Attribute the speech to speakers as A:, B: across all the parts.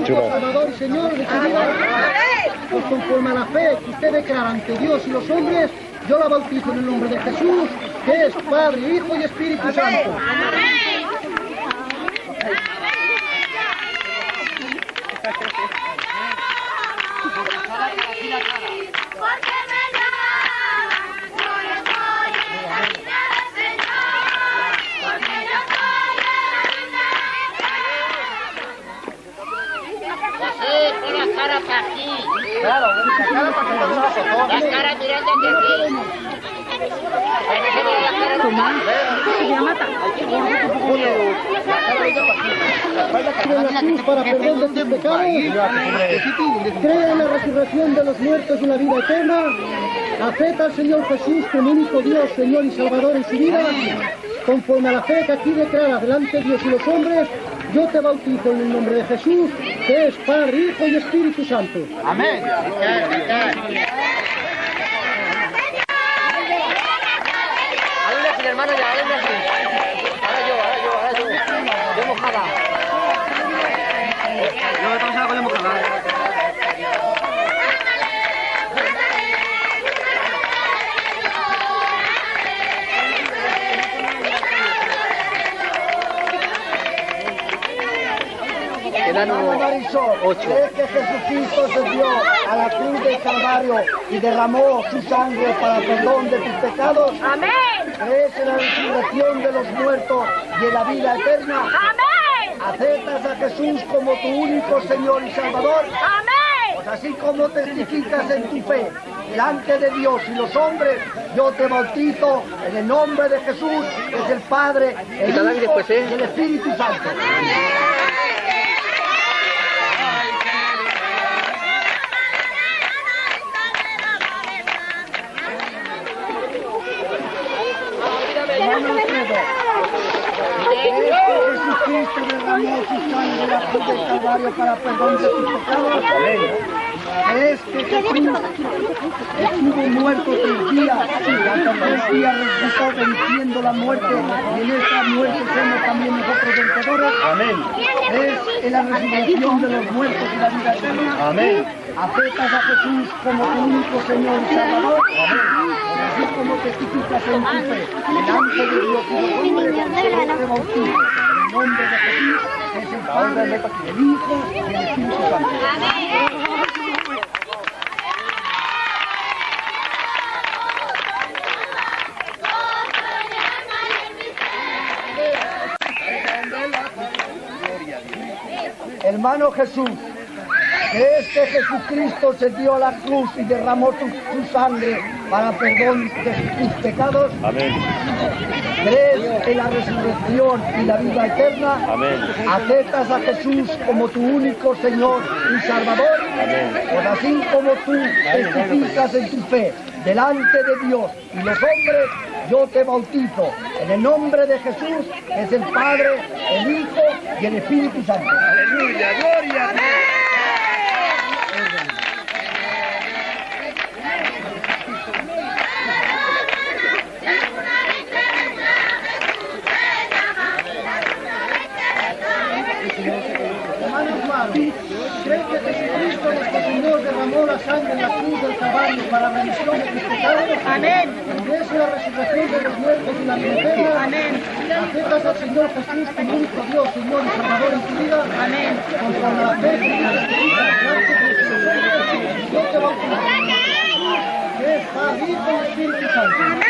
A: Salvador y Señor de su vida? Pues conforme a la fe que usted declara ante Dios y los hombres, yo la bautizo en el nombre de Jesús, que es Padre, Hijo y Espíritu Santo.
B: Porque me llamas, yo estoy en la vida del Señor, porque yo soy en la
C: Sí, pon la cara para aquí.
D: Claro, la cara para que lo vea nosotros.
C: La cara mirando hacia aquí. Ahí no se ve la cara.
A: Para perdón de tus pecados. Cree en la resurrección de los muertos y la vida eterna. Acepta al Señor Jesús como único Dios, Señor y Salvador en su vida. Conforme a la fe que aquí declara delante de Dios y los hombres, yo te bautizo en el nombre de Jesús, que es Padre, Hijo y Espíritu Santo.
D: Amén.
C: Hermano, ya,
A: Hermano Marisol, ¿crees que Jesucristo se dio a la cruz del Calvario y derramó su sangre para perdón de tus pecados?
B: Amén.
A: ¿Crees en la resurrección de los muertos y en la vida eterna?
B: Amén.
A: ¿Aceptas a Jesús como tu único Señor y Salvador?
B: Amén.
A: Pues así como testificas en tu fe delante de Dios y los hombres, yo te bautizo en el nombre de Jesús, que es el Padre, el Hijo
C: ¿eh?
A: y el Espíritu Santo. Hermano Alfredo, ¿crees que Jesucristo derramó su sangre en la cruz para perdón de tus pecados? ¿Crees que Jesús estuvo muerto tres días y al tercer día resucitó venciendo la muerte y en esta muerte somos también nosotros vencedores?
D: Amén.
A: ¿Crees en la resurrección de los muertos y la vida eterna?
D: Amén.
A: ¿Aceptas a Jesús como tu único Señor y Salvador? Así como testificas en tu fe, delante de Dios y yo te bautizo en el nombre de Jesús, es el Padre, el Hijo y el Espíritu Santo. Hermano Jesús, ¿crees que Jesucristo se dio a la cruz y derramó su, su sangre para perdón de tus pecados?
D: Amén.
A: ¿Crees en la resurrección y la vida eterna?
D: Amén.
A: ¿Aceptas a Jesús como tu único Señor y Salvador?
D: Amén.
A: Pues así como tú testificas en tu fe delante de Dios y los hombres, yo te bautizo en el nombre de Jesús, es el Padre, el Hijo y el Espíritu Santo.
D: Aleluya, gloria a Dios.
A: Hermanos Mario, ¿creen que Jesucristo nuestro Señor derramó la sangre en la cruz del Calvario para la remisión de tus pecados?
B: Amén.
A: ¿Crees en la resurrección de los muertos y la vida eterna?
B: Amén.
A: ¿Aceptas al Señor Jesús como único Dios, Señor y Salvador en tu vida? Amén. Conforme la fe que testificas delante de Dios y te bautizo. Que es Padre, Hijo y Espíritu Santo.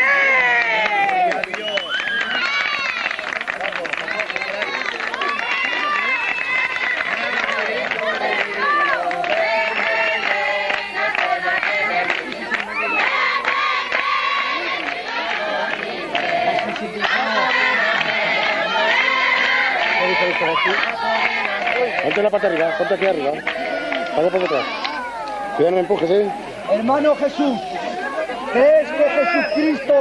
E: La pata arriba, ponte aquí arriba. Pasa por detrás. Cuidado, no me empujes, ¿eh?
A: Hermano Jesús, ¿crees que Jesucristo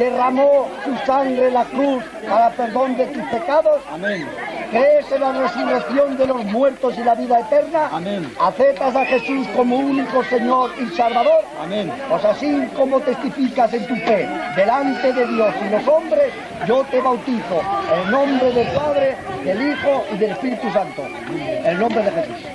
A: derramó su sangre en la cruz para perdón de tus pecados?
D: Amén.
F: ¿Crees en la resurrección de los muertos y la vida eterna?
E: Amén.
F: ¿Aceptas a Jesús como único Señor y Salvador?
E: Amén.
F: Pues así como testificas en tu fe delante de Dios y los hombres, yo te bautizo en el nombre del Padre, del Hijo y del Espíritu Santo. En el nombre de Jesús.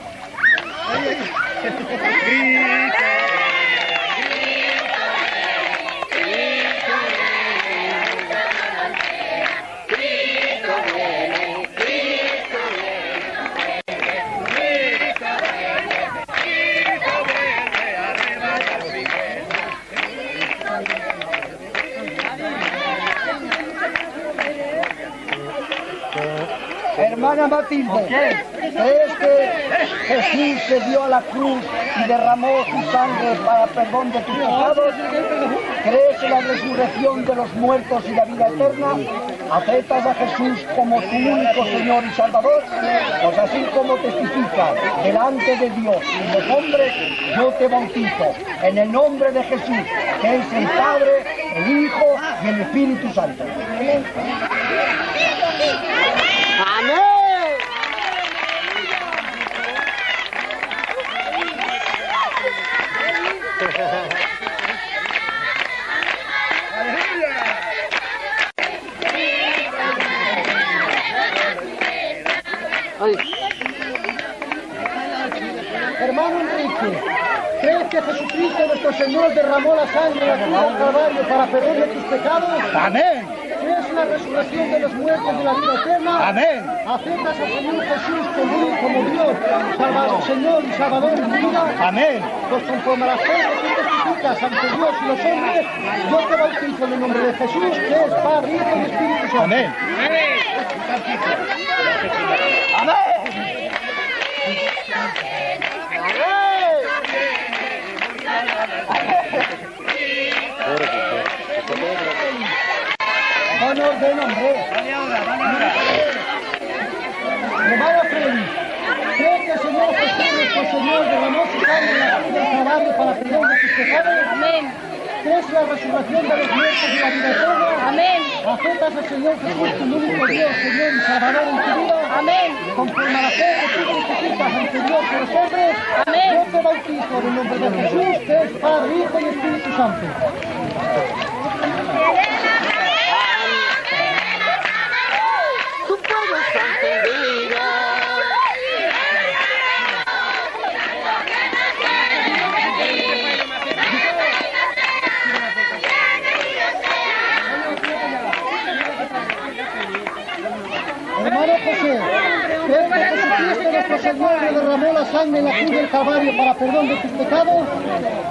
F: Matilde, ¿crees que Jesús se dio a la cruz y derramó su sangre para perdón de tus pecados? ¿Crees en la resurrección de los muertos y la vida eterna? ¿Aceptas a Jesús como tu único Señor y Salvador? Pues así como testificas delante de Dios y los hombres, yo te bautizo en el nombre de Jesús, que es el Padre, el Hijo y el Espíritu Santo. Hermano Enrique, ¿crees que Jesucristo nuestro Señor derramó la sangre en la cruz del Calvario para perdón de tus pecados?
E: Amén.
F: ¿Crees en la resurrección de los muertos y la vida eterna?
E: Amén.
F: ¿Aceptas al Señor Jesús como, como Dios, Salvador, Señor y Salvador de tu vida?
E: Amén.
F: Pues conforme a las cosas que tú testificas ante Dios y los hombres, yo te bautizo en el nombre de Jesús, que es Padre, Hijo y Espíritu Santo.
E: Amén.
F: Van orden, hombre. Hermana Freddy, ¿cree que el Señor Jesús, nuestro Señor, la cruz del Calvario para perdón de tus pecados?
G: Amén.
F: ¿Crees en la resurrección de los muertos y la vida eterna?
G: Amén.
F: ¿Aceptas al Señor Jesús como único Dios, Señor y Salvador en tu vida?
G: Amén.
F: Conforme a la fe que tú testificas ante Dios y los hombres,
G: Amén.
F: yo te bautizo en el nombre de Jesús, que es Padre, Hijo y Espíritu Santo. Señor derramó la sangre en la cruz del Calvario para perdón de tus pecados?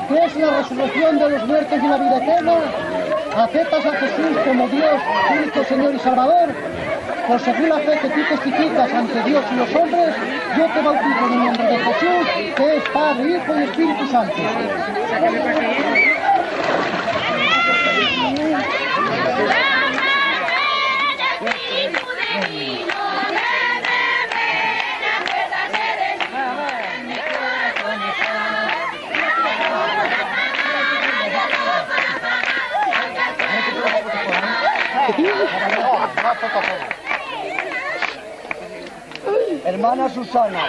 F: ¿Crees en la resurrección de los muertos y la vida eterna? ¿Aceptas a Jesús como Dios, único Señor y Salvador? Por según la fe que tú testificas ante Dios y los hombres, yo te bautizo en el nombre de Jesús, que es Padre, Hijo y Espíritu Santo. Hermana Susana,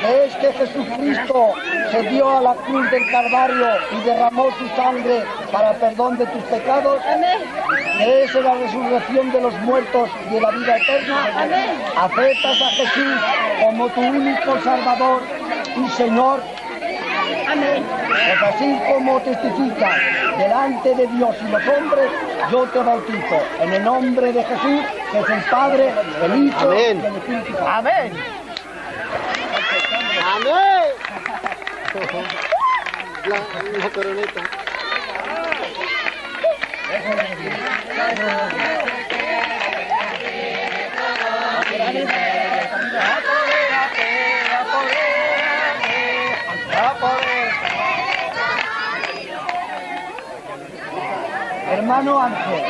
F: ¿crees que Jesucristo se dio a la cruz del Calvario y derramó su sangre para perdón de tus pecados?
G: Amén.
F: ¿Crees en la resurrección de los muertos y en la vida eterna?
G: Amén.
F: ¿Aceptas a Jesús como tu único Salvador y Señor?
G: Amén.
F: Pues así como testificas delante de Dios y los hombres, yo te bautizo en el nombre de Jesús, que es el Padre, el Hijo
E: Amén.
F: y el Espíritu Santo.
E: Amén. La, la coroneta.
A: Hermano Ángel,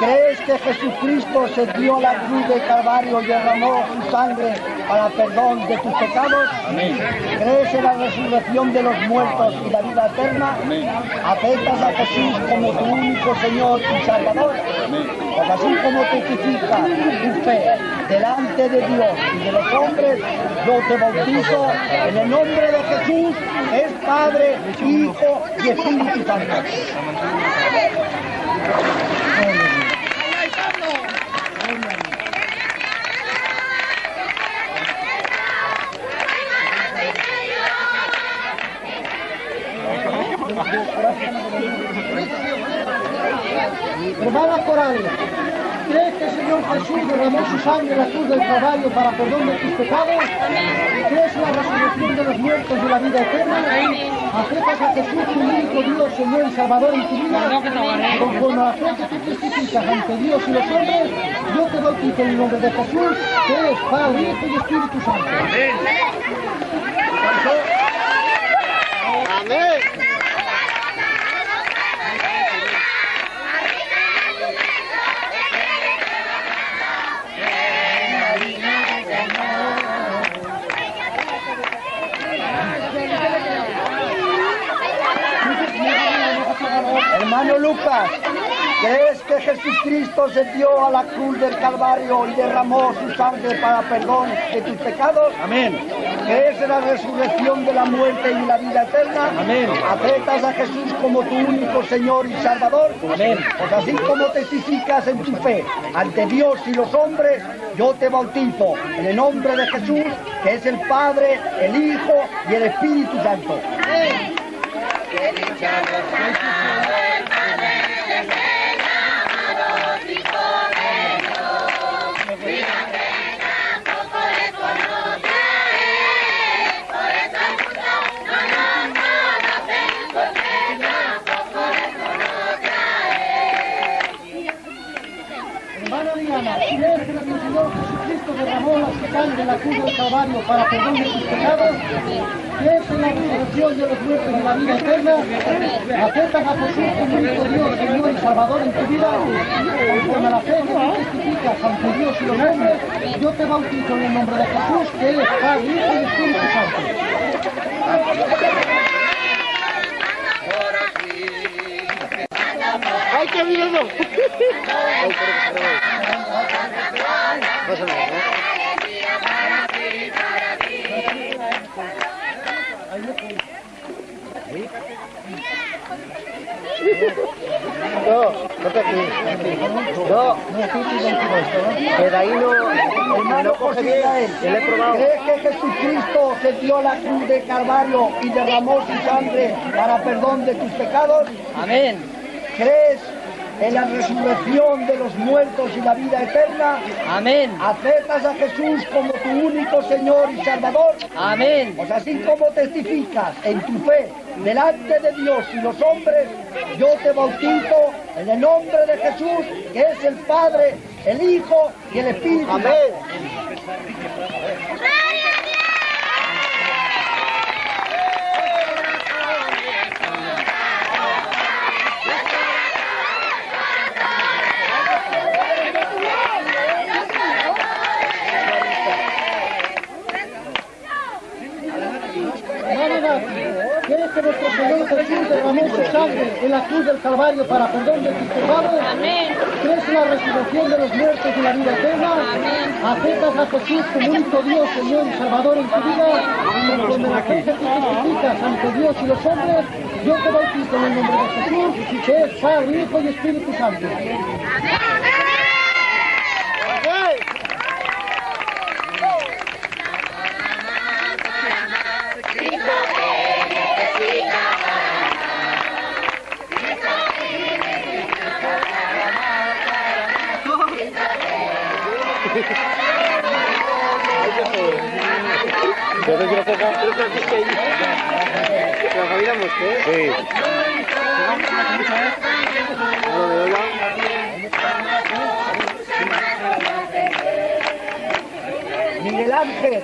A: ¿crees que Jesucristo se dio la cruz del Calvario y derramó su sangre para perdón de tus pecados? ¿Crees en la resurrección de los muertos y la vida eterna? ¿Aceptas a Jesús como tu único Señor y Salvador? Pues así como testifica tu fe delante de Dios y de los hombres, yo te bautizo en el nombre de Jesús, es Padre, Hijo y Espíritu Santo. Hermanas corales, ¿crees que el Señor Jesús derramó su sangre en la cruz del Calvario para perdón de tus pecados? ¿Crees en la resurrección de los muertos y la vida eterna? ¿Aceptas a Jesús, tu único Dios, Señor y Salvador en tu vida? Conforme a la fe que tú testificas ante Dios y los hombres, yo te bautizo en el nombre de Jesús, que es Padre, Hijo y Espíritu Santo.
F: Amén.
A: Hermano Lucas, ¿crees que Jesucristo se dio a la cruz del Calvario y derramó su sangre para perdón de tus pecados?
E: Amén.
A: ¿Crees en la resurrección de la muerte y la vida eterna?
E: Amén.
A: ¿Aceptas a Jesús como tu único Señor y Salvador?
E: Amén.
A: Pues así como testificas en tu fe ante Dios y los hombres, yo te bautizo en el nombre de Jesús, que es el Padre, el Hijo y el Espíritu Santo. Hermana Señor Jesucristo derramó la sangre en la cruz del Calvario para perdón de tus pecados? ¿Crees en la resurrección de los muertos y la vida eterna? ¿Aceptas a Jesús como único Dios, Señor y Salvador en tu vida? Conforme a la fe que tú testificas ante Dios y los hombres, yo te bautizo en el nombre de Jesús, que es Padre, Hijo y Espíritu Santo.
F: ¡Ay, qué miedo!
C: No, vete aquí. No, que de ahí no,
A: Hermano
C: no coge bien. Le he probado.
A: ¿crees que Jesucristo se dio la cruz de Calvario y derramó su sangre para perdón de tus pecados?
C: Amén.
A: ¿Crees en la resurrección de los muertos y la vida eterna?
C: Amén.
A: ¿Aceptas a Jesús como tu único Señor y Salvador?
C: Amén.
A: Pues así como testificas en tu fe delante de Dios y los hombres, yo te bautizo en el nombre de Jesús, que es el Padre, el Hijo y el Espíritu Santo. Hermano Nati, ¿Quieres que nuestro Señor Jesús derramó su sangre en la cruz del Calvario para perdón de tus pecados?
H: Amén.
A: ¿Crees en la resurrección de los muertos y la vida eterna? ¿Aceptas a Jesús como único Dios, Señor y Salvador en tu vida? Conforme la fe que tú ante Dios y los hombres, yo te bautizo en el nombre de Jesús, que es Padre, Hijo y Espíritu Santo.
E: ¿Yo
A: Miguel Ángel,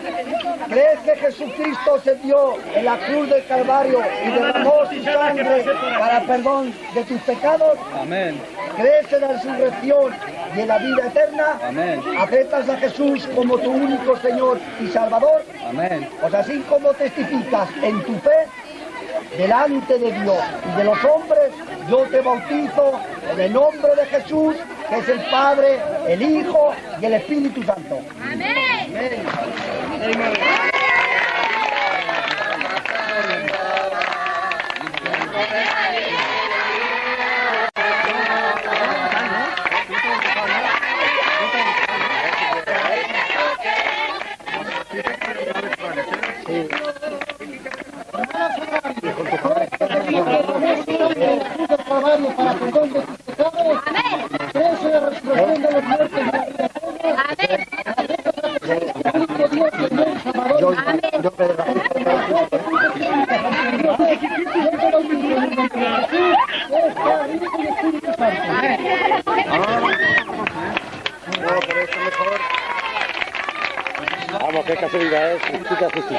A: ¿crees que Jesucristo se dio la cruz del Calvario y derramó su sangre para perdón de tus pecados?
I: Amén.
A: ¿Crees en la resurrección y en la vida eterna?
I: Amén.
A: ¿Aceptas a Jesús como tu único Señor y Salvador?
I: Amén.
A: Pues así como testificas en tu fe delante de Dios y de los hombres, yo te bautizo en el nombre de Jesús, que es el Padre, el Hijo y el Espíritu Santo.
F: Amén.
A: Calvario para perdón de tus pecados. ¿Crees en la resurrección de los muertos y la vida eterna? Único Dios, Señor y Salvador.
E: Casualidad es. Justica, justica.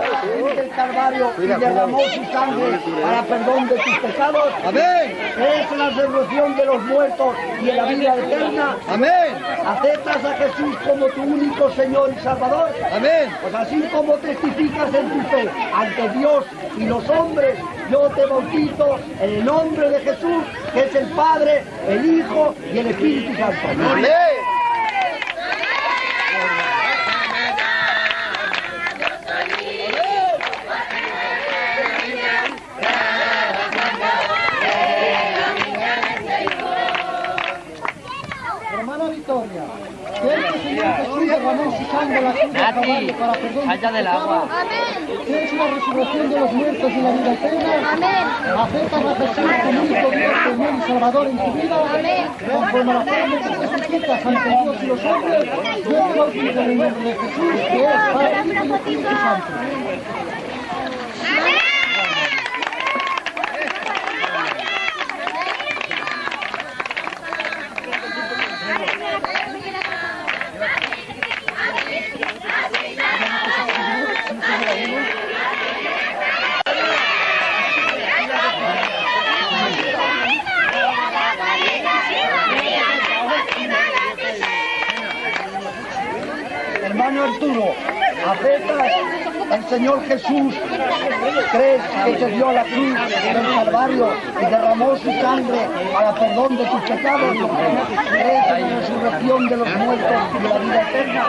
E: La
A: del Calvario y derramó su sangre para perdón de tus pecados. Amén. ¿Crees en la resurrección de los muertos y en la vida eterna? Amén. ¿Aceptas a Jesús como tu único Señor y Salvador? Amén. Pues así como testificas en tu fe ante Dios y los hombres, yo te bautizo en el nombre de Jesús, que es el Padre, el Hijo y el Espíritu Santo. Amén. Hermana Victoria, ¿crees que el Señor Jesús derramó su sangre en la cruz del Calvario tus
C: del agua.
A: ¿Crees en la resurrección de los muertos y la vida eterna? ¿Aceptas a Jesús como único Dios, Señor y Salvador en tu vida? Conforme a la fe que testificas ante Dios y los hombres, yo te bautizo en el nombre de Jesús, que es Padre, Hijo y Espíritu Santo. Hermano Arturo, ¿aceptas al Señor Jesús? ¿Crees que se dio la cruz del Calvario y derramó su sangre para perdón de tus pecados? ¿Crees en la resurrección de los muertos y la vida eterna?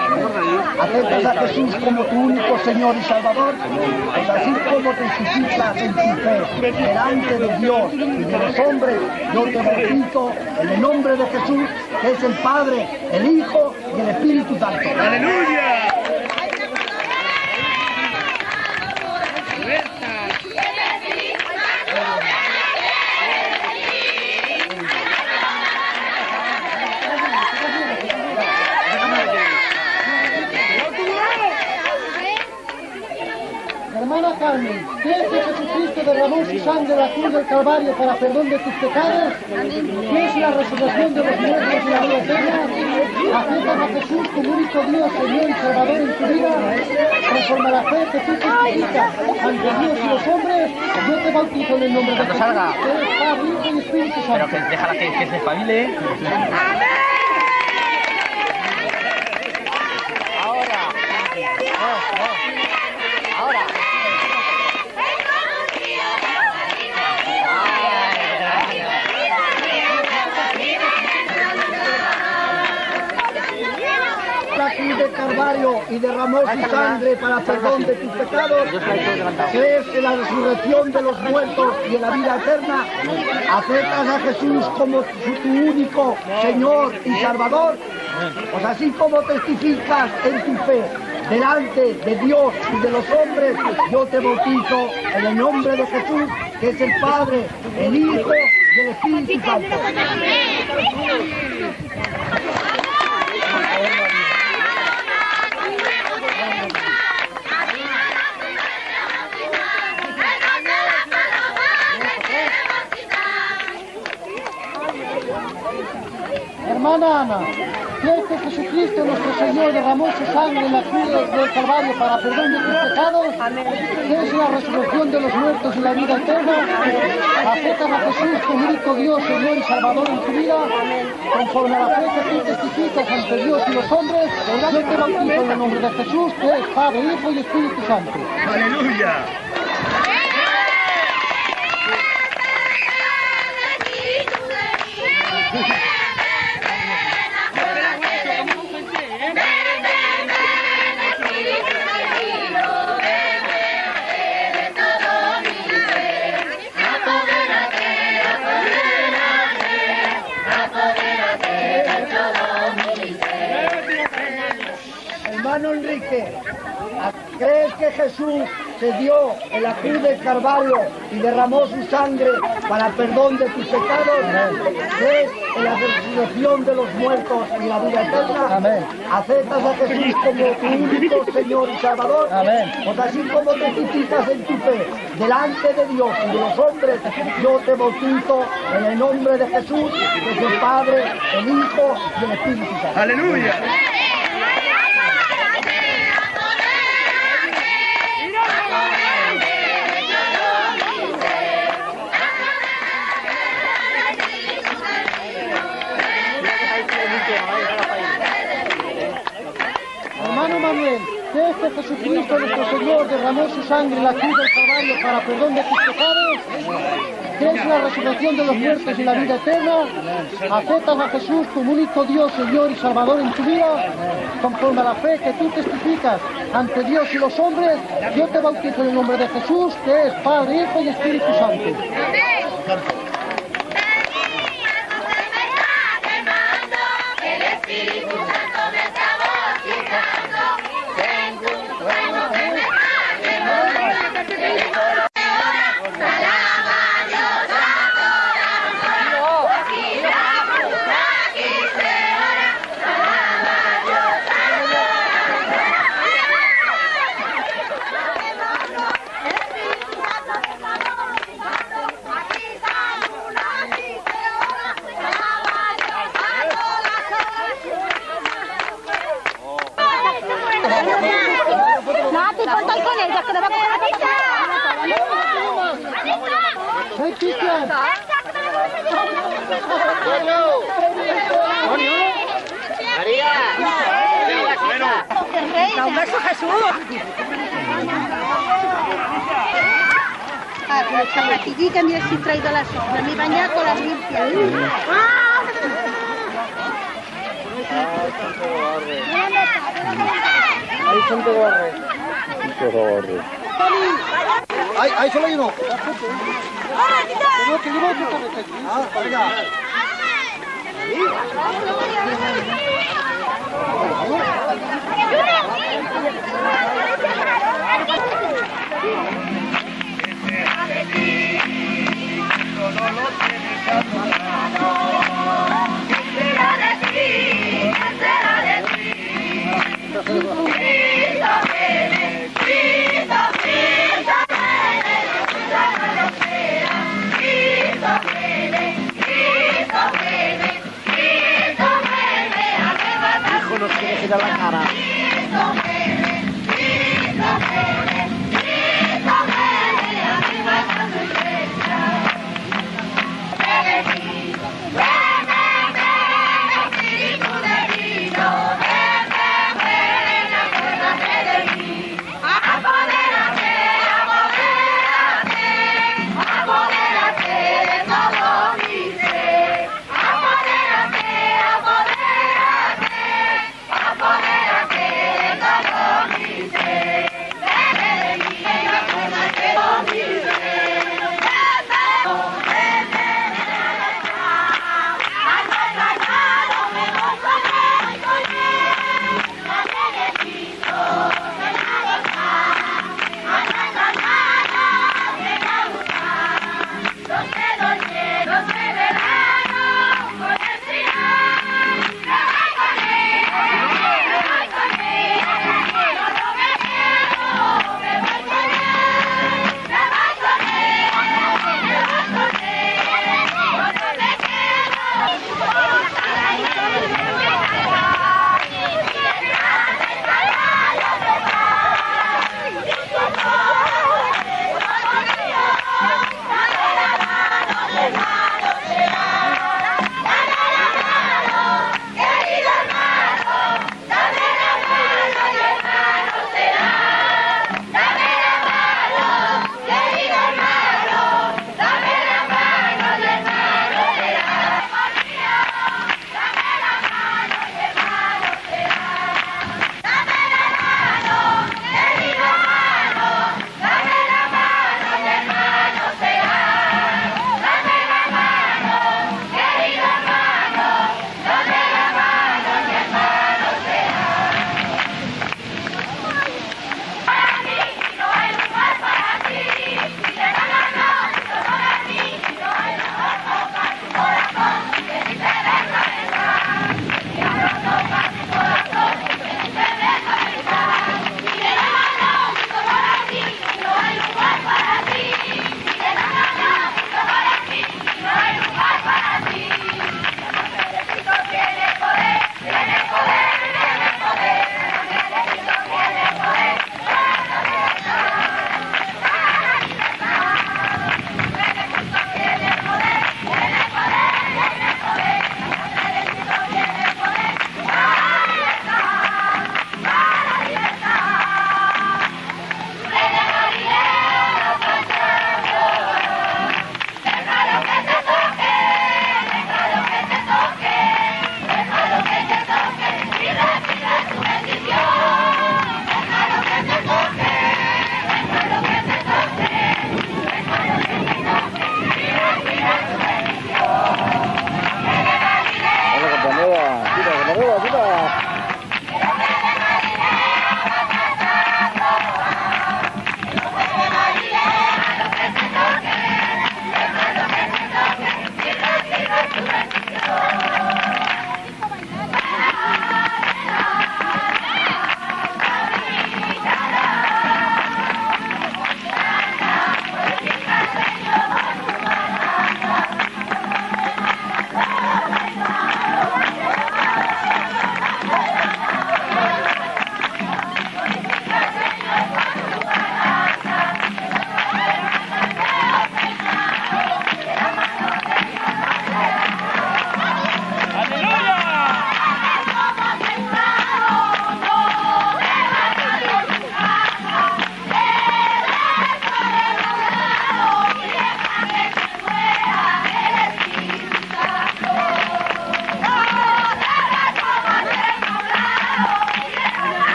A: ¿Aceptas a Jesús como tu único Señor y Salvador? Pues así como testificas en tu fe delante de Dios y de los hombres, yo te bautizo en el nombre de Jesús, que es el Padre, el Hijo y el Espíritu Santo. Hermana Carmen, ¿crees que Jesucristo derramó su sangre en la cruz del Calvario para perdón de tus pecados? ¿Crees la resurrección de los muertos y la vida eterna? ¿Aceptas a Jesús como único Dios, Señor y Salvador en tu vida? Conforme a la fe que tú testificas ante Dios y los hombres, yo te bautizo en el nombre de Jesús,
C: salga.
A: que es Padre, Hijo y Espíritu
C: Pero que déjala que, que se espabile. Ahora. No, no.
A: Y derramó su sangre para perdón de tus pecados. ¿Crees en la resurrección de los muertos y en la vida eterna? ¿Aceptas a Jesús como tu único Señor y Salvador? Pues así como testificas en tu fe delante de Dios y de los hombres, yo te bautizo en el nombre de Jesús, que es el Padre, el Hijo y el Espíritu Santo. Hermana Ana,
F: ¿Crees que Jesucristo nuestro Señor derramó su sangre en la cruz del Calvario para perdón de tus pecados? ¿Crees en la resurrección de los muertos y la vida eterna? ¿Aceptas a Jesús como único Dios, Señor y Salvador en tu vida? Conforme a la fe que tú testificas ante Dios y los hombres, yo te bautizo en el nombre de Jesús, que es Padre, Hijo y Espíritu Santo.
J: Aleluya.
F: ¿Crees que Jesús se dio en la cruz del Calvario y derramó su sangre para perdón de tus pecados? ¿Crees en la resurrección de los muertos y la vida eterna?
K: Amén.
F: ¿Aceptas a Jesús como tu único Señor y Salvador?
K: Amén.
F: Pues así como testificas en tu fe delante de Dios y de los hombres, yo te bautizo en el nombre de Jesús, es el Padre, el Hijo y el Espíritu Santo.
J: Aleluya.
F: Jesucristo nuestro Señor derramó su sangre en la cruz del Calvario para perdón de tus pecados? ¿Crees la resurrección de los muertos y la vida eterna? ¿Aceptas a Jesús como único Dios, Señor y Salvador en tu vida? Conforme a la fe que tú testificas ante Dios y los hombres, yo te bautizo en el nombre de Jesús, que es Padre, Hijo y Espíritu Santo.
G: El Espíritu Santo me está bautizando.
L: Nati, falta con ella, que le va a
F: ¡Hey, Cristian!
L: ¡Un beso, Jesús! Ah, pero zapatillitas, mira si he traído las otras. Mi bañaco las limpias.
K: Ahí son de gorre.
F: Ahí, ahí solo hay uno. Ah, venga.
K: Hijo, girar la cara.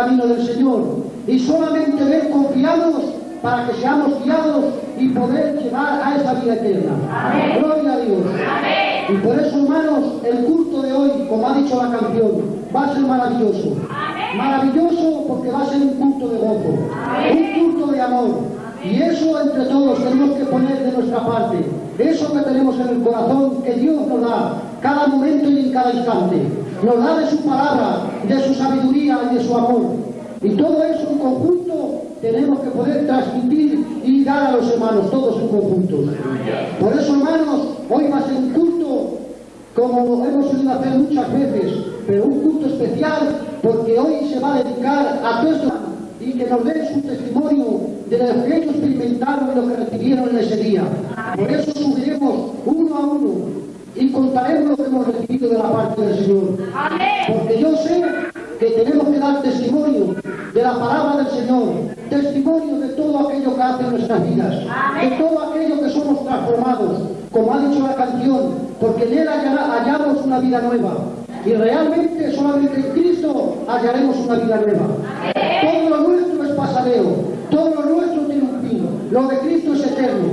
F: Camino del Señor y solamente de Él confiamos para que seamos guiados y poder llegar a esa vida eterna. Gloria a Dios. Y por eso, hermanos, el culto de hoy, como ha dicho la canción, va a ser maravilloso. Maravilloso porque va a ser un culto de gozo, un culto de amor. Y eso entre todos tenemos que poner de nuestra parte. Eso que tenemos en el corazón, que Dios nos da cada momento y en cada instante. Nos da de su palabra, de su sabiduría y de su amor. Y todo eso en conjunto tenemos que poder transmitir y dar a los hermanos, todos en conjunto. Por eso, hermanos, hoy va a ser un culto como hemos solido hacer muchas veces, pero un culto especial porque hoy se va a dedicar a todos estos y que nos den su testimonio de lo que ellos experimentaron y lo que recibieron en ese día. Por eso subiremos uno a uno y contaremos lo que hemos recibido de la parte del Señor. Porque yo sé que tenemos que dar testimonio de la palabra del Señor, testimonio de todo aquello que hace en nuestras vidas, de todo aquello que somos transformados, como ha dicho la canción, porque en Él hallamos una vida nueva. Y realmente solamente en Cristo hallaremos una vida nueva. Todo lo nuestro es pasareo, lo de Cristo es eterno.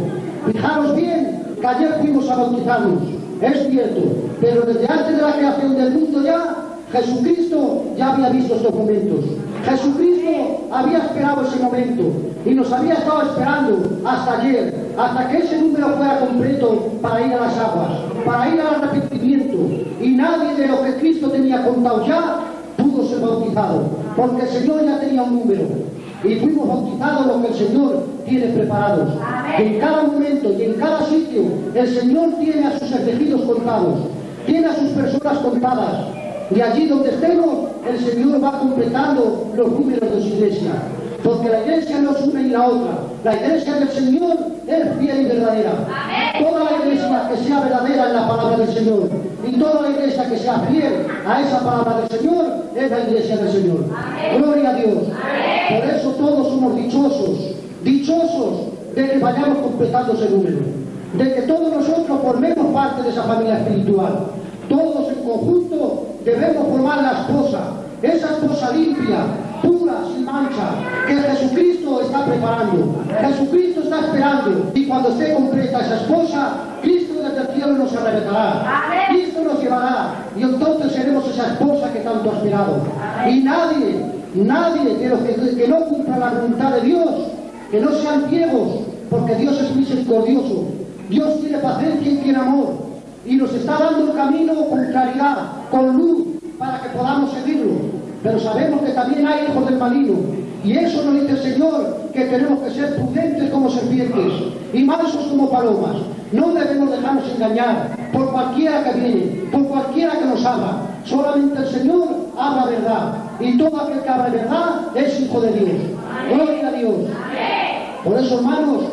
F: Fijaros bien que ayer fuimos a bautizarnos, es cierto, pero desde antes de la creación del mundo ya, Jesucristo ya había visto estos momentos. Jesucristo había esperado ese momento y nos había estado esperando hasta ayer, hasta que ese número fuera completo para ir a las aguas, para ir al arrepentimiento. Y nadie de lo que Cristo tenía contado ya pudo ser bautizado, porque el Señor ya tenía un número. Y fuimos bautizados lo que el Señor tiene preparados. En cada momento y en cada sitio, el Señor tiene a sus elegidos contados, tiene a sus personas contadas. Y allí donde estemos, el Señor va completando los números de su iglesia. Porque la iglesia no es una y la otra. La iglesia del Señor es fiel y verdadera. Toda la iglesia que sea verdadera en la palabra del Señor y toda la iglesia que sea fiel a esa palabra del Señor es la iglesia del Señor. Gloria a Dios. Por eso todos somos dichosos, dichosos de que vayamos completando ese número. De que todos nosotros formemos parte de esa familia espiritual. Todos en conjunto debemos formar la esposa, esa esposa limpia, pura, sin mancha, que Jesucristo está preparando. Jesucristo está esperando y cuando esté completa esa esposa, Cristo desde el cielo nos arrebatará. Cristo nos llevará y entonces seremos esa esposa que tanto ha esperado. Y nadie, nadie de los que, que no cumpla la voluntad de Dios, que no sean ciegos, porque Dios es misericordioso. Dios tiene paciencia y tiene amor y nos está dando el camino con claridad, con luz, para que podamos seguirlo. Pero sabemos que también hay hijos del maligno. Y eso nos dice el Señor, que tenemos que ser prudentes como serpientes y mansos como palomas. No debemos dejarnos engañar por cualquiera que viene, por cualquiera que nos habla. Solamente el Señor habla verdad. Y todo aquel que habla verdad es hijo de Dios. Gloria a Dios. Por eso, hermanos,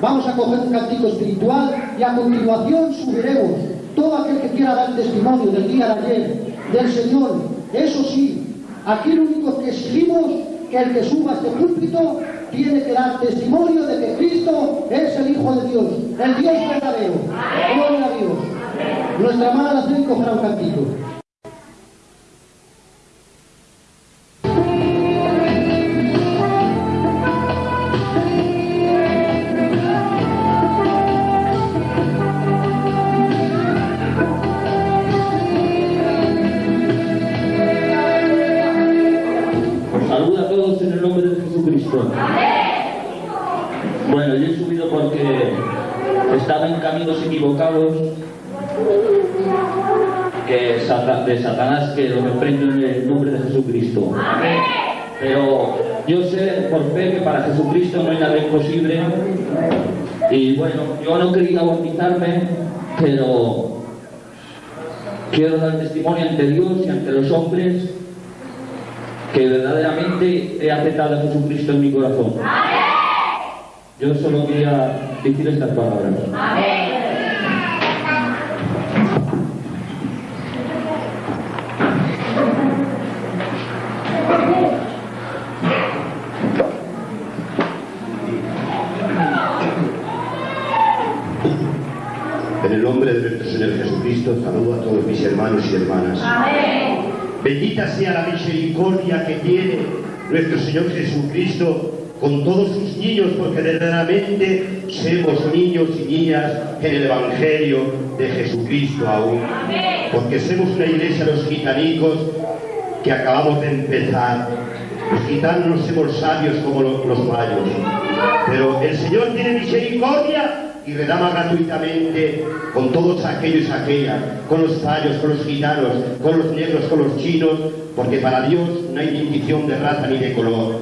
F: vamos a coger un cantico espiritual y a continuación subiremos todo aquel que quiera dar testimonio del día de ayer, del Señor. Eso sí, aquí lo único que exigimos que el que suba este púlpito tiene que dar testimonio de que Cristo es el Hijo de Dios, el Dios verdadero. Gloria a Dios. Nuestra hermana la cogerá un.
M: Jesucristo no hay nada imposible. Y bueno, yo no quería bautizarme, pero quiero dar testimonio ante Dios y ante los hombres que verdaderamente he aceptado a Jesucristo en mi corazón. Yo solo quería decir estas palabras.
N: Nombre de nuestro Señor Jesucristo, saludo a todos mis hermanos y hermanas. Bendita sea la misericordia que tiene nuestro Señor Jesucristo con todos sus niños, porque verdaderamente somos niños y niñas en el Evangelio de Jesucristo aún. Porque somos una iglesia los gitanicos que acabamos de empezar. Los gitanos no somos sabios como lo- los mayos, pero el Señor tiene misericordia y redama gratuitamente con todos aquellos y aquellas, con los fallos, con los gitanos, con los negros, con los chinos, porque para Dios no hay distinción de raza ni de color.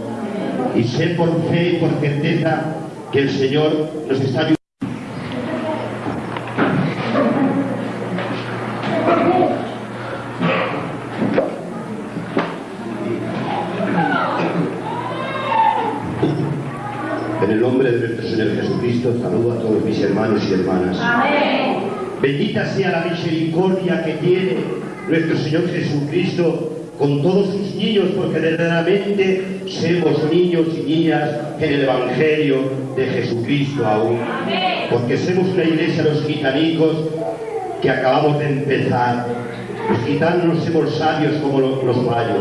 N: Y sé por fe y por certeza que el Señor nos está ayudando. En el nombre de nuestro Señor Jesucristo, saludo a todos mis hermanos y hermanas. Bendita sea la misericordia que tiene nuestro Señor Jesucristo con todos sus niños, porque verdaderamente somos niños y niñas en el Evangelio de Jesucristo aún. Porque somos una iglesia los gitanicos que acabamos de empezar. Los gitanos no somos sabios como lo- los mayos,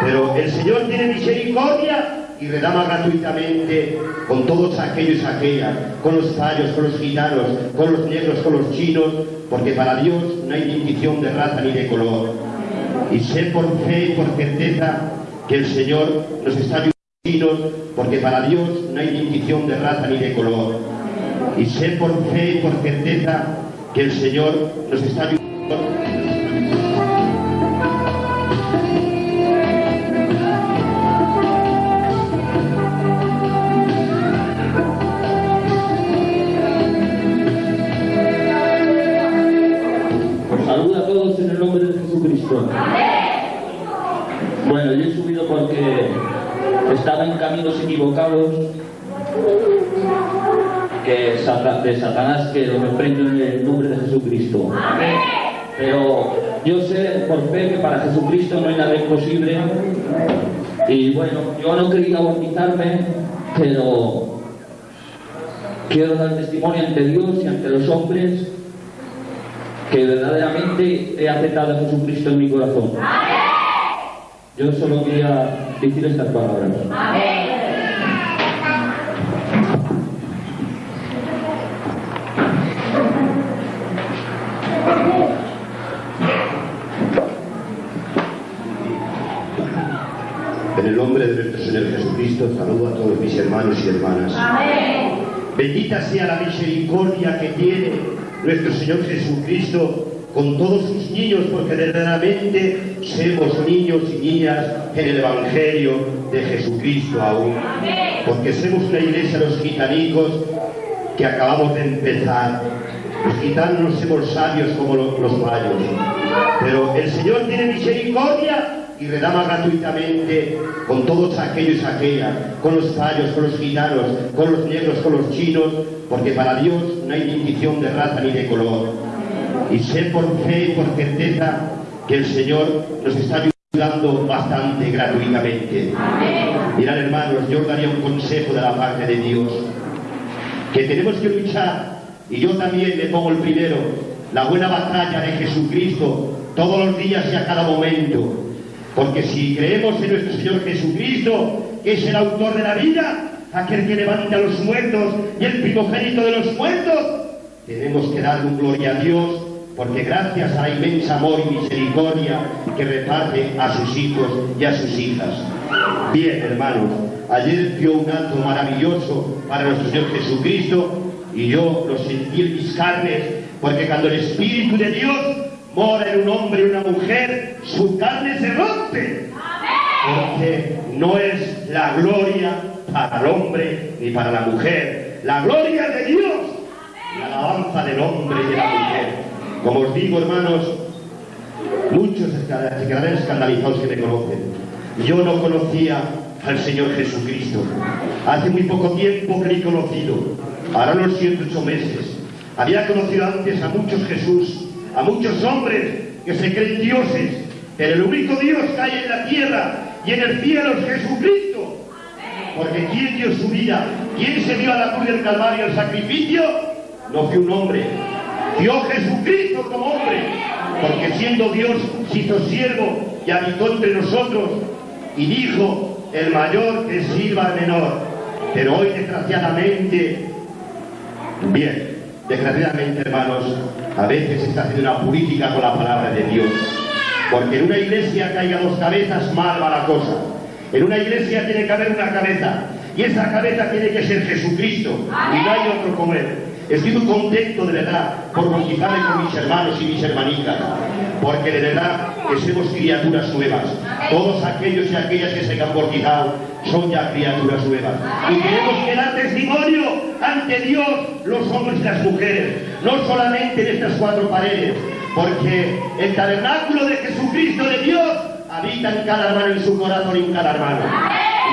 N: pero el Señor tiene misericordia y redama gratuitamente con todos aquellos y aquellas, con los fallos, con los gitanos, con los negros, con los chinos, porque para Dios no hay distinción de raza ni de color. Y sé por fe y por certeza que el Señor nos está ayudando, porque para Dios no hay distinción de raza ni de color. Y sé por fe y por certeza que el Señor nos está ayudando.
M: Porque estaba en caminos equivocados que de Satanás que lo reprendo en el nombre de Jesucristo. Pero yo sé por fe que para Jesucristo no hay nada imposible. Y bueno, yo no quería bautizarme, pero quiero dar testimonio ante Dios y ante los hombres que verdaderamente he aceptado a Jesucristo en mi corazón. Yo solo quería decir estas palabras.
N: En el nombre de nuestro Señor Jesucristo, saludo a todos mis hermanos y hermanas. Bendita sea la misericordia que tiene nuestro Señor Jesucristo con todos sus niños, porque verdaderamente somos niños y niñas en el Evangelio de Jesucristo aún. Porque somos una iglesia los gitanicos que acabamos de empezar. Los gitanos no somos sabios como lo- los mayos, pero el Señor tiene misericordia y redama gratuitamente con todos aquellos y aquellas, con los fallos, con los gitanos, con los negros, con los chinos, porque para Dios no hay distinción de raza ni de color. Y sé por fe y por certeza que el Señor nos está ayudando bastante gratuitamente. Mirad hermanos, yo os daría un consejo de la parte de Dios, que tenemos que luchar, y yo también me pongo el primero, la buena batalla de Jesucristo todos los días y a cada momento. Porque si creemos en nuestro Señor Jesucristo, que es el autor de la vida, aquel que levanta a los muertos y el primogénito de los muertos, tenemos que darle un gloria a Dios, porque gracias a la inmensa amor y misericordia que reparte a sus hijos y a sus hijas. Bien, hermanos, ayer dio un acto maravilloso para nuestro Señor Jesucristo y yo lo sentí en mis carnes, porque cuando el Espíritu de Dios mora en un hombre y una mujer, su carne se rompe. Porque no es la gloria para el hombre ni para la mujer, la gloria de Dios, la alabanza del hombre y de la mujer. Como os digo, hermanos, muchos se quedarán escandalizados que me conocen. Yo no conocía al Señor Jesucristo. Hace muy poco tiempo que he conocido, ahora unos siete, ocho meses. Había conocido antes a muchos Jesús, a muchos hombres que se creen dioses, pero el único Dios que hay en la tierra y en el cielo es Jesucristo. Porque ¿quién dio su vida? ¿Quién se dio a la cruz del Calvario el sacrificio? No fue un hombre, dio Jesucristo como hombre, porque siendo Dios se hizo siervo y habitó entre nosotros y dijo, el mayor que sirva al menor. Pero hoy desgraciadamente, bien, desgraciadamente hermanos, a veces se está haciendo una política con la palabra de Dios. Porque en una iglesia haya dos cabezas, mal va la cosa. En una iglesia tiene que haber una cabeza. Y esa cabeza tiene que ser Jesucristo. Y no hay otro como Él. Estoy muy contento de verdad por bautizarme con mis hermanos y mis hermanitas. Porque de verdad que somos criaturas nuevas. Todos aquellos y aquellas que se han bautizado son ya criaturas nuevas. Y tenemos que dar testimonio ante Dios, los hombres y las mujeres. No solamente en estas cuatro paredes. Porque el tabernáculo de Jesucristo de Dios habita en cada hermano, en su corazón y en cada hermano.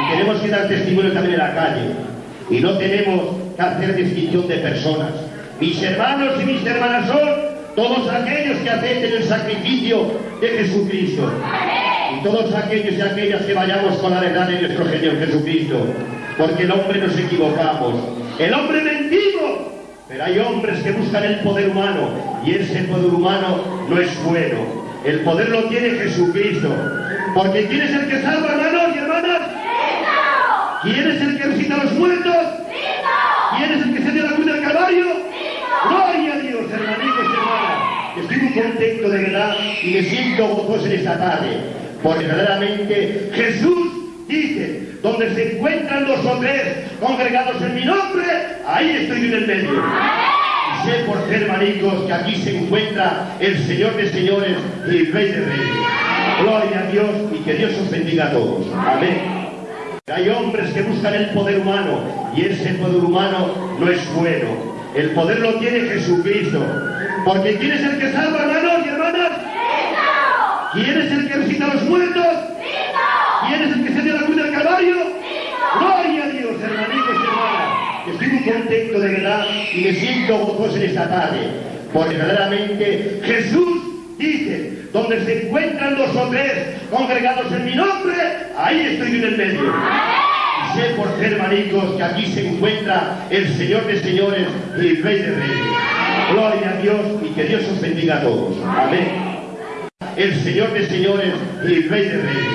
N: Y tenemos que dar testimonio también en la calle. Y no tenemos que hacer distinción de personas. Mis hermanos y mis hermanas son todos aquellos que acepten el sacrificio de Jesucristo. Y todos aquellos y aquellas que vayamos con la verdad de nuestro Señor Jesucristo. Porque el hombre nos equivocamos. El hombre mentimos. Pero hay hombres que buscan el poder humano. Y ese poder humano no es bueno. El poder lo tiene Jesucristo. Porque ¿quién es el que salva, hermanos y hermanas? ¿Quién es el que resucita a los muertos? ¿Quién es el que se dio la cruz del Gloria a Dios, hermanitos y hermanas. Estoy muy contento de verdad y me siento gozoso en esta tarde. Porque verdaderamente Jesús dice, donde se encuentran dos o tres congregados en mi nombre, ahí estoy en el medio. Y sé por ser hermanicos que aquí se encuentra el Señor de señores y el Rey de reyes. Gloria a Dios y que Dios os bendiga a todos. Amén. Hay hombres que buscan el poder humano y ese poder humano no es bueno. El poder lo tiene Jesucristo. Porque ¿quién es el que salva, hermanos y hermanas? ¿Quién es el que resucita a los muertos? ¿Quién es el que se dio la cruz del Calvario? Gloria a Dios, hermanitos y hermanas. Estoy muy contento de verdad y me siento gozoso en esta tarde. Porque verdaderamente Jesús dice, donde se encuentran dos o tres congregados en mi nombre, ahí estoy yo en el medio. Sé por ser hermanicos que aquí se encuentra el Señor de señores y el Rey de reyes. Gloria a Dios y que Dios os bendiga a todos. Amén. El Señor de señores y el Rey de reyes.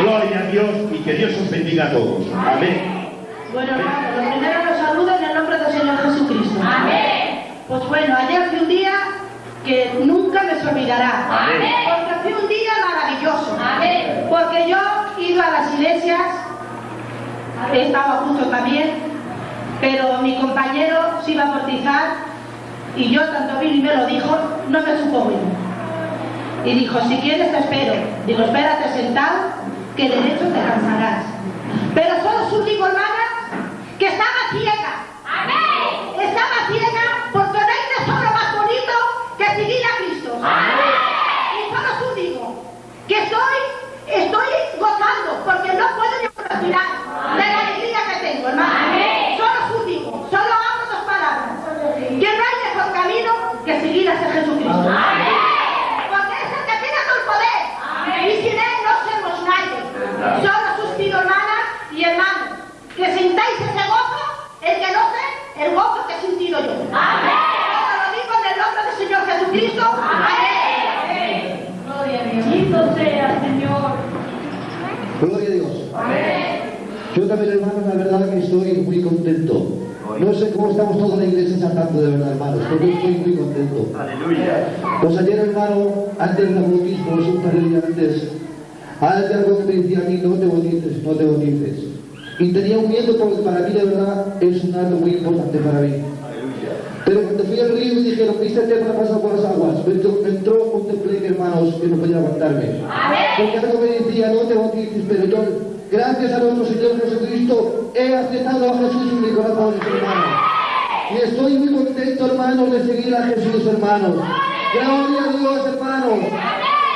N: Gloria a Dios y que Dios os bendiga a todos. Amén.
O: Bueno, hermano, lo primero los saludo en el nombre del Señor Jesucristo.
P: Amén.
O: Pues bueno, ayer fue un día que nunca me se olvidará.
P: Amén.
O: Porque fue un día maravilloso.
P: Amén.
O: Porque yo he ido a las iglesias, he estado junto también, pero mi compañero se iba a bautizar y yo tanto vino y me lo dijo, no me supo bien. Y dijo, si quieres te espero. Digo, espérate sentado, que de hecho te cansarás. Pero solo su hermana, que estaba ciega.
P: Amén.
O: Estaba ciega porque no hay tesoro más bonito que seguir a Cristo. Y solo su digo, que estoy, estoy gozando porque no puedo ni respirar de la alegría que tengo, hermano.
P: Amén.
O: Solo su digo, solo hablo dos palabras. Que no hay mejor camino que seguir a ese Jesucristo. Porque es el que tiene todo el poder.
P: Amén.
O: Y sin él no somos nadie. Solo sus pido hermanas y hermanos, que sintáis ese gozo, el que no sé, el gozo que he sentido yo.
P: Amén.
O: Ahora lo digo en el nombre del Señor Jesucristo. Amén.
P: Bendito sea, Señor.
Q: Gloria a Dios. Yo también, hermanos, la verdad que estoy muy contento. No sé cómo estamos todos en la iglesia saltando de verdad, hermanos, pero yo estoy muy contento.
N: Aleluya.
Q: Pues ayer, hermano, antes del bautismo, es un par de días antes, hay algo que me decía a mí, no te bautices, no te bautices. Y tenía un miedo porque para mí, de verdad, es un acto muy importante para mí. Pero cuando fui al río me dijeron, ¿viste me ha pasado por las aguas? Me entró, me entró contemplé que, hermanos, que no podía aguantarme. Porque algo me decía, no te bautices, pero yo, gracias a nuestro Señor Jesucristo, he aceptado a Jesús en mi corazón, hermano. Y estoy muy contento, hermanos, de seguir a Jesús, hermanos. Gloria a Dios, hermanos.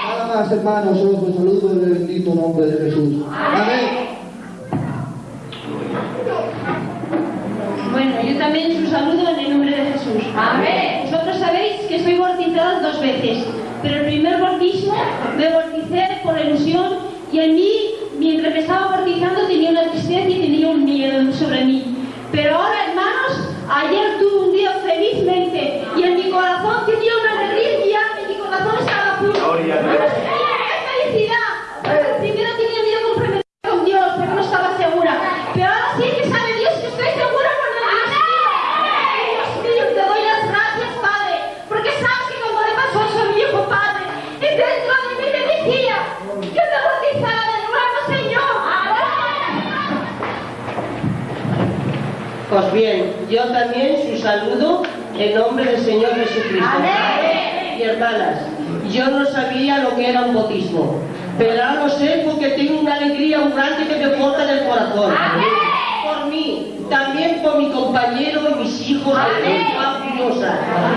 Q: Nada más, hermanos, os los saludo en el bendito nombre de Jesús. Amén.
G: Bueno, yo también os saludo en el nombre de Jesús.
P: Amén.
G: Vosotros sabéis que estoy bautizada dos veces, pero el primer bautismo me bauticé por ilusión y en mí, mientras me estaba bautizando, tenía una tristeza y tenía un miedo sobre mí. Pero ahora, hermanos, ayer tuve un día felizmente y en mi corazón tenía una alegría y mi corazón estaba puro.
N: Gloria a Dios.
G: ¡Qué felicidad! Primero tenía miedo de comprometerme con Dios, porque no estaba segura.
K: Pues bien, yo también su saludo en nombre del Señor Jesucristo. Y hermanas, yo no sabía lo que era un bautismo, pero ahora lo sé porque tengo una alegría muy grande que me porta del corazón. Por mí, también por mi compañero y mis hijos de.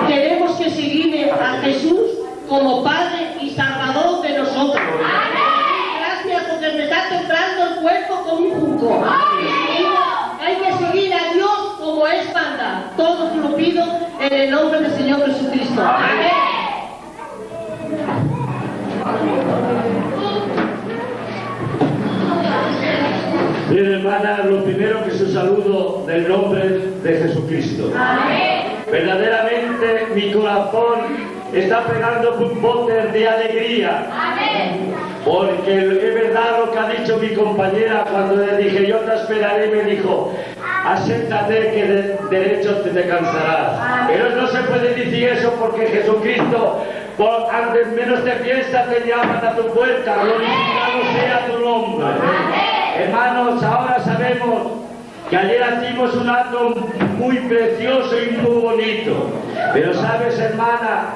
K: Tenemos que seguir a Jesús como Padre y Salvador de nosotros. Gracias porque me está tocando el cuerpo como un junco. Hay que seguir a Dios como es manda. Todo lo pido en el nombre del Señor Jesucristo. Amén.
D: Bien, hermana, lo primero que su saludo del nombre de Jesucristo. Verdaderamente mi corazón está pegando botes de alegría. Porque es verdad lo que ha dicho mi compañera cuando le dije yo te esperaré me dijo acéptate que de derecho te, te cansarás. Pero no se puede decir eso porque Jesucristo por antes menos te piensa te llaman a tu puerta, glorificado sea tu nombre. Hermanos, ahora sabemos que ayer hicimos un acto muy precioso y muy bonito. Pero sabes, hermana,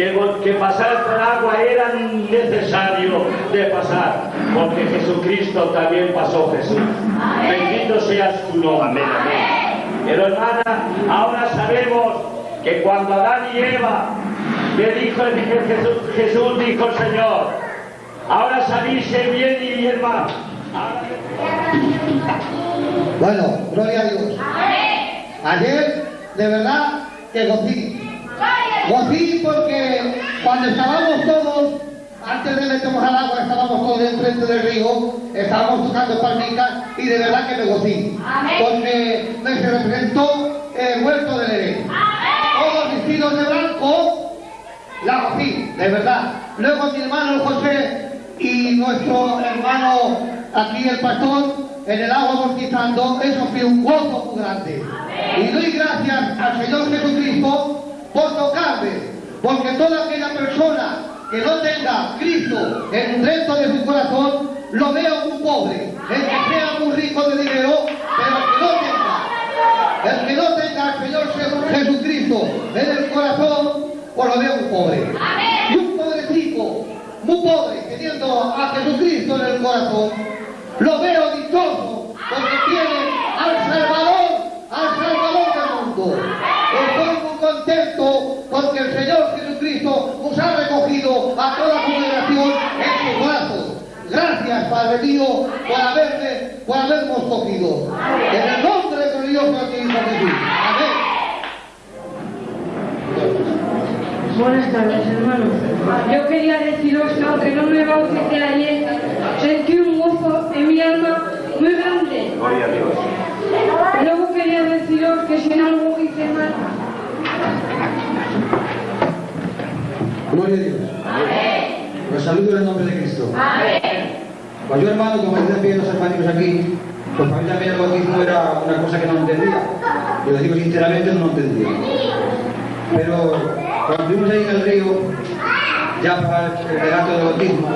D: que, que pasar por agua era necesario de pasar, porque Jesucristo también pasó Jesús. Bendito seas tu nombre. Pero hermana, ahora sabemos que cuando Adán y Eva le dijo el- Jesús, Jesús dijo el Señor, ahora salirse bien y bien mal.
R: Bueno, gloria a Dios. Ayer, de verdad, que gocí. Gocí porque cuando estábamos todos, antes de meternos al agua, estábamos todos enfrente del río, estábamos tocando palmitas y de verdad que me gocí. Porque me se representó el huerto de Edén. Todos vestidos de blanco, la gocí, de verdad. Luego mi hermano José y nuestro hermano aquí el pastor en el agua bautizando, eso fue un gozo muy grande. Y doy gracias al Señor Jesucristo por tocarme, porque toda aquella persona que no tenga Cristo en dentro de su corazón, lo veo muy pobre, el que sea muy rico de dinero, pero que no tenga, el que no tenga al Señor Je- Jesucristo en el corazón, pues lo veo muy pobre. Y un pobrecito, muy pobre, teniendo a Jesucristo en el corazón, lo veo dichoso porque tiene al Salvador, al Salvador del mundo. Estoy muy contento porque el Señor Jesucristo nos ha recogido a toda congregación en sus brazos. Gracias, Padre mío, por haberme, por habernos cogido. En el nombre glorioso de tu Hijo Jesús. Amén.
S: Buenas tardes, hermanos. Yo quería deciros que aunque no me bauticé ayer, sentí un gozo en mi alma muy grande.
D: Gloria a Dios.
S: Luego quería deciros que si en algo hice mal,
R: Gloria a Dios. Los saludo en el nombre de Cristo. Pues yo, hermano, como bien los hermanos aquí, pues para mí también el bautismo era una cosa que no entendía. Y lo digo sinceramente, no lo entendía. Pero cuando estuvimos ahí en el río, ya para el relato del bautismo,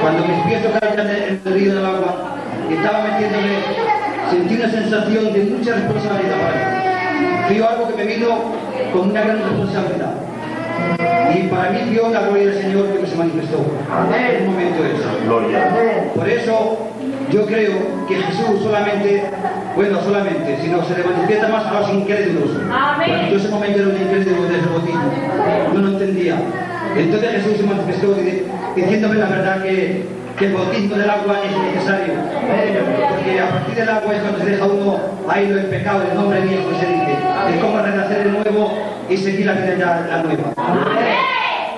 R: cuando mis pies tocaron en el río del agua, y estaba metiéndome, sentí una sensación de mucha responsabilidad para mí. Fue algo que me vino con una gran responsabilidad. Y para mí vio la gloria del Señor que se manifestó en un momento de eso.
D: Gloria.
R: Por eso yo creo que Jesús solamente, bueno, solamente, sino se le manifiesta más a los incrédulos. Porque yo ese momento era un incrédulo desde el no lo entendía. Entonces Jesús se manifestó di- diciéndome la verdad que, que el bautismo del agua es necesario. Porque a partir del agua es cuando se deja uno a ir el pecado, el nombre viejo se dice. Es como renacer de nuevo y seguir la vida ya la nueva.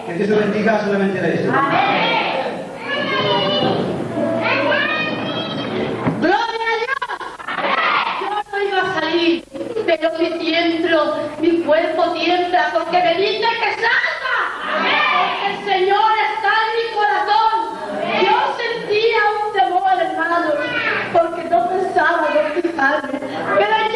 R: Que Dios te bendiga solamente de esto.
T: ¡Gloria a Dios! Yo no iba a salir, pero mi tiemblo, mi cuerpo tiembla porque me dice que salga. Porque el Señor está en mi corazón. Yo sentía un temor, hermano, porque no pensaba bautizarme. Pero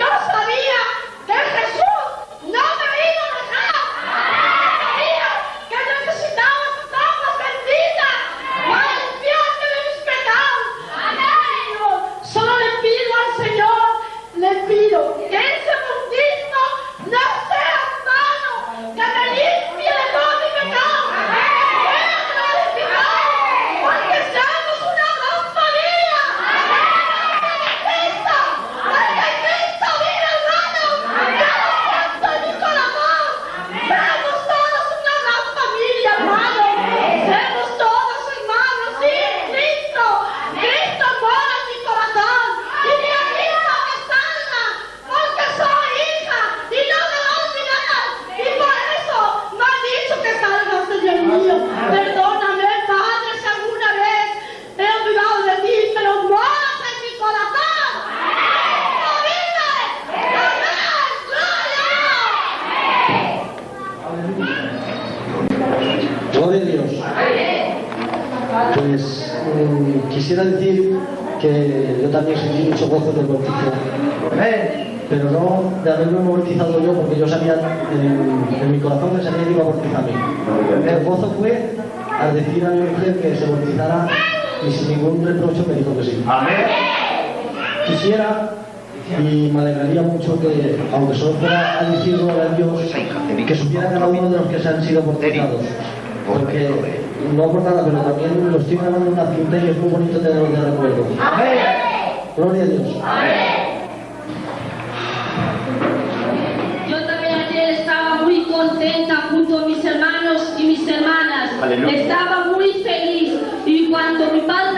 T: Amén.
U: Quisiera y me alegraría mucho que, aunque solo fuera a decirlo a Dios, que supiera cada uno de los que se han sido bautizados. Porque no por nada, pero también lo estoy grabando en una cinta y es muy bonito tenerlo de recuerdo. Amén. Gloria a Dios.
V: Amén. muy contenta junto a mis hermanos y mis hermanas. Estaba muy feliz. Y cuando mi padre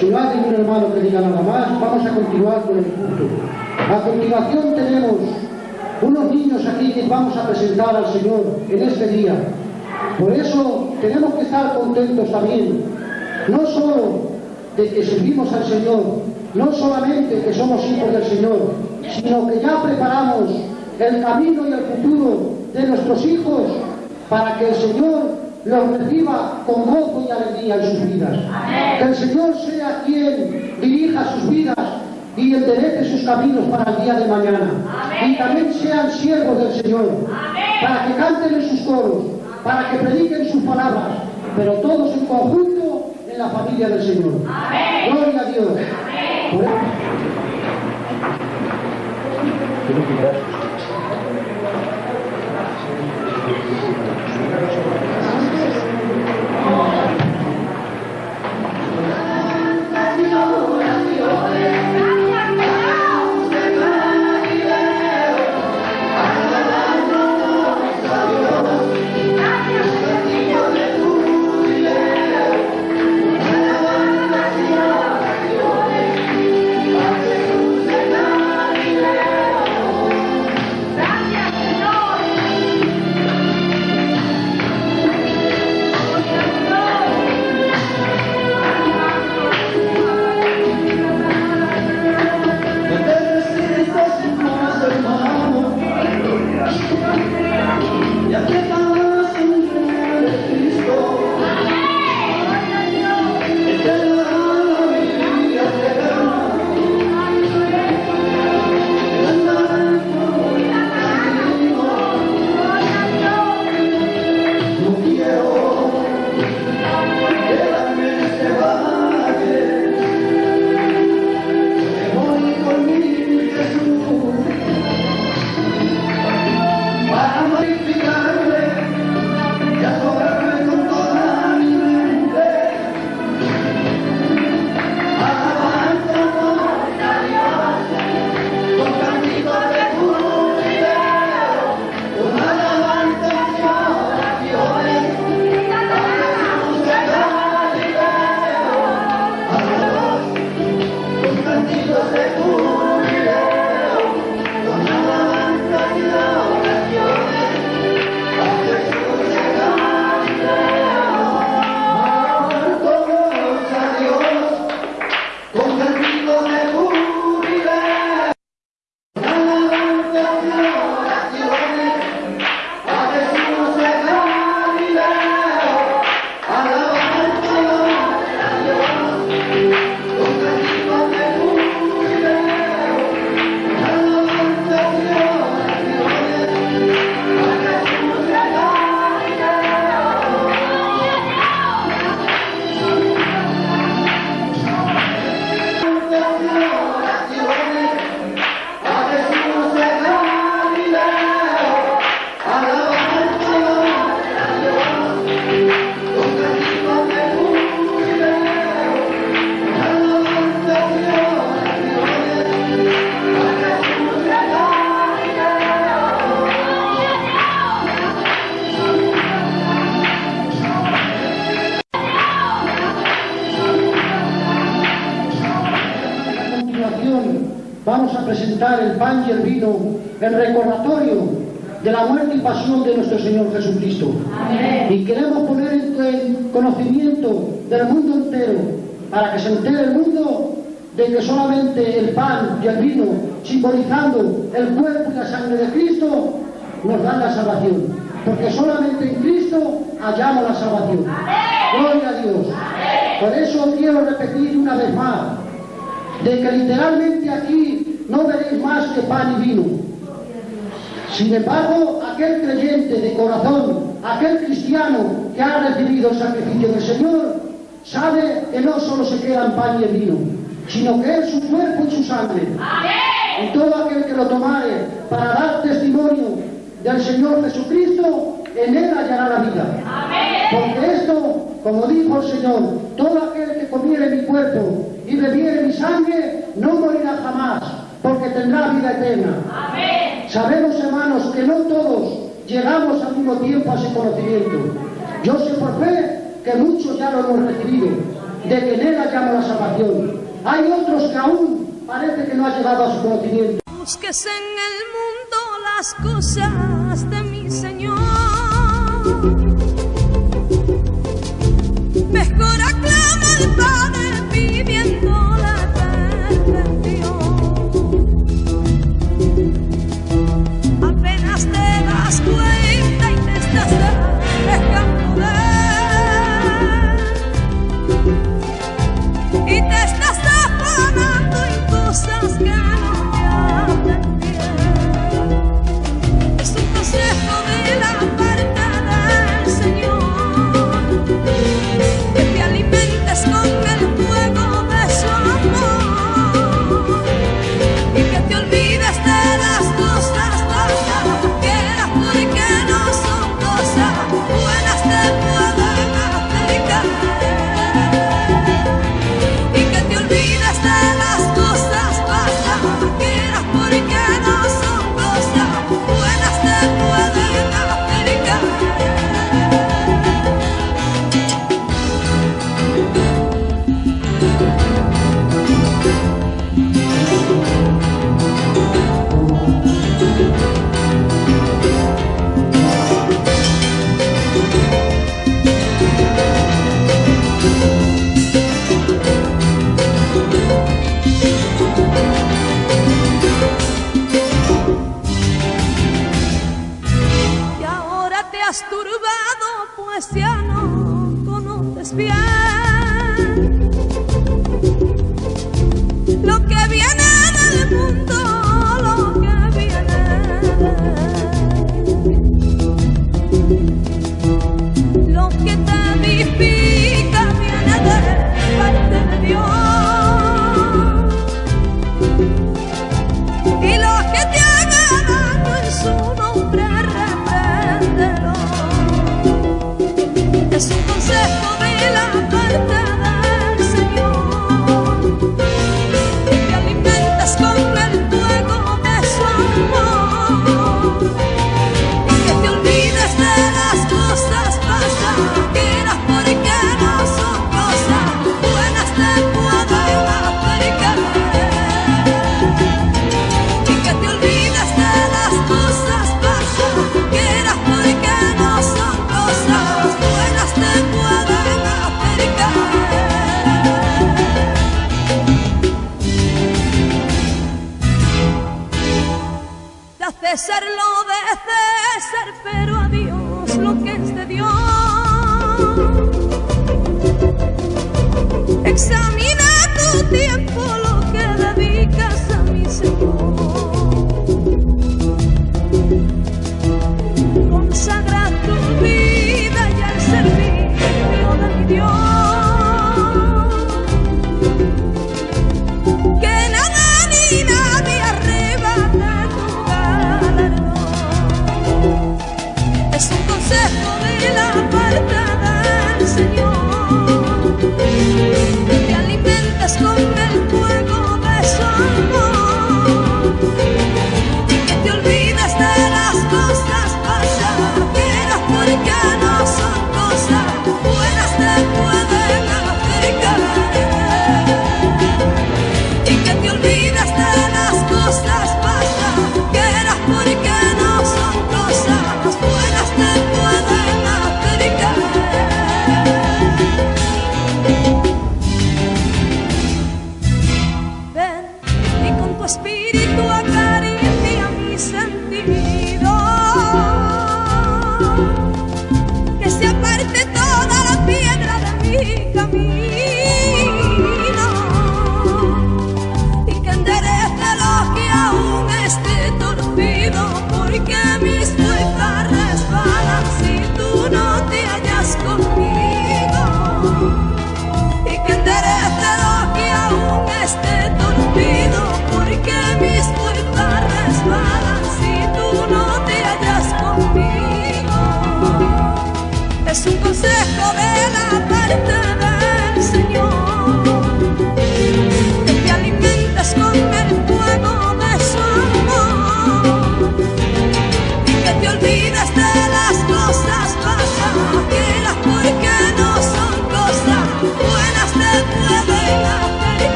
F: Si no hay ningún hermano que diga nada más, vamos a continuar con el culto.
A: A continuación tenemos unos niños aquí que vamos a presentar al Señor en este día. Por eso tenemos que estar contentos también, no solo de que servimos al Señor, no solamente que somos hijos del Señor, sino que ya preparamos el camino y el futuro de nuestros hijos para que el Señor los reciba con gozo y alegría en sus vidas. Que el Señor sea quien dirija sus vidas y enderece sus caminos para el día de mañana. Y también sean siervos del Señor, para que canten en sus coros, para que prediquen sus palabras, pero todos en conjunto en la familia del Señor. Gloria a Dios. La salvación. Porque solamente en Cristo hallamos la salvación. Gloria a Dios. Por eso quiero repetir una vez más, de que literalmente aquí no veréis más que pan y vino. Sin embargo, aquel creyente de corazón, aquel cristiano que ha recibido el sacrificio del Señor, sabe que no solo se queda en pan y en vino, sino que es su cuerpo y su sangre. Y todo aquel que lo tomare para dar testimonio del Señor Jesucristo, en él hallará la vida. Porque esto, como dijo el Señor, todo aquel que comiere mi cuerpo y bebiere mi sangre, no morirá jamás, porque tendrá vida eterna. Sabemos, hermanos, que no todos llegamos al mismo tiempo a ese conocimiento. Yo sé por fe que muchos ya lo hemos recibido, de que en él hallamos la salvación. Hay otros que aún
F: parece que no ha llegado a su conocimiento.
G: Busques en el mundo las cosas de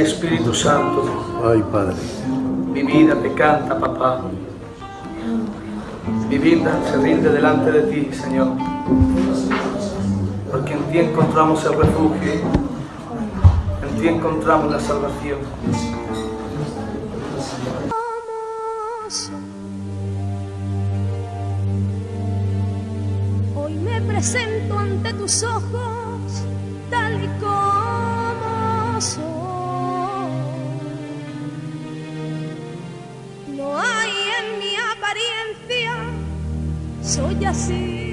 G: Espíritu
W: Santo.
E: Ay, Padre.
W: Mi vida te canta, papá. Mi vida se rinde delante de ti, Señor. Porque en ti encontramos el refugio. En ti encontramos la salvación.
G: Hoy me presento ante tus ojos tal y como soy así.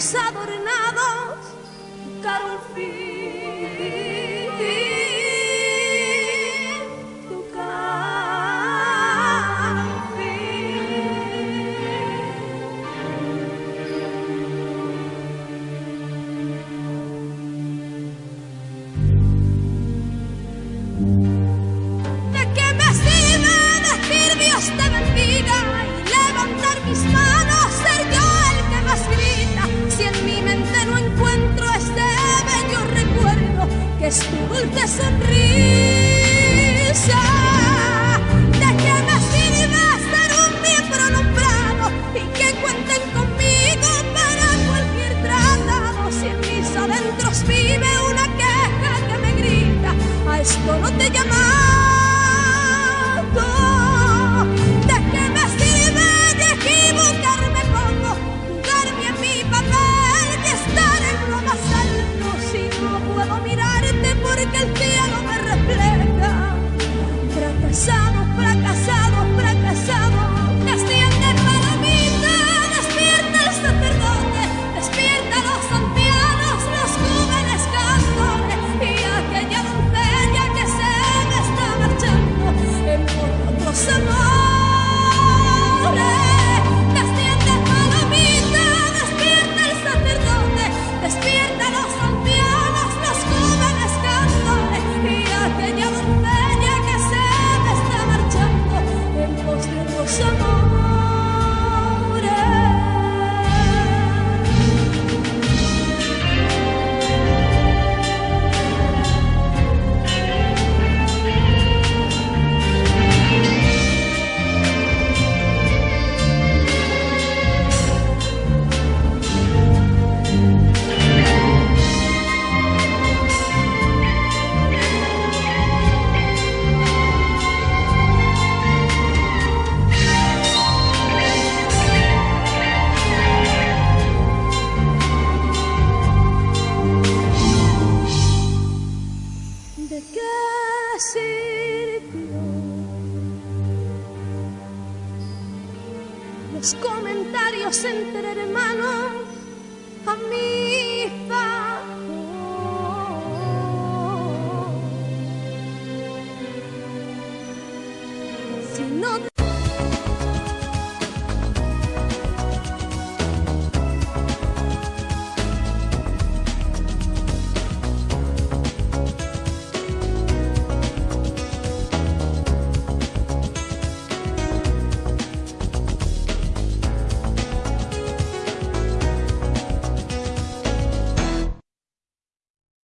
G: adornados buscar un fin.